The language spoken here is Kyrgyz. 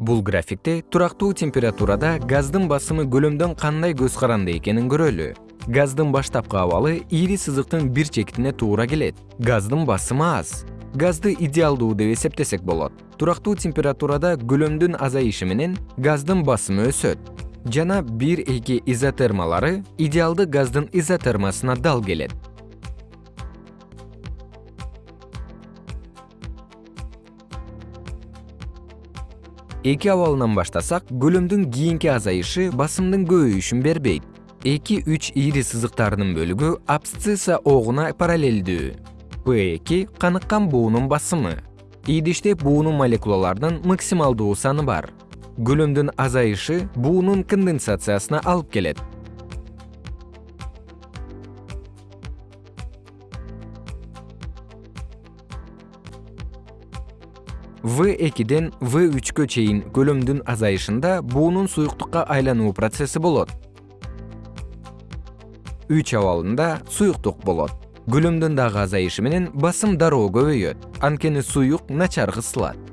бул графикте турактуу температурада газдын басымы көлөмдөн кандай көз каранды экенин көрөлү. Газдын баштапкы абалы ири сызыктын бир чекитине туура келет. Газдын басымы аз. Газды идеалдуу деп эсептесек болот. Турактуу температурада көлөмдүн азайышы менен газдын басымы өсөт. Жана бир эки изотермалары идеалды газдын изотермасына дал келет эки абалынан баштасак көлөмдүн кийинки азайышы басымдын көбөйүшүн бербейт. Эки үч ири сызыктарынын бөлүгү абсцисса огуна параллелдүү п эки каныккан буунун басымы. Идиште буунун молекулаларынын максималдуу саны бар. Көлөмдүн азайышы буунун конденсациясына алып келет в экиден в үчкө чейин көлөмдүн азайышында буунун суюктукка айлануу процесси болот. Үч абалында суюктук болот. Көлөмдүн дагы азайышы менен басым дароо көбөйөт. Анткени суюк начар кысылат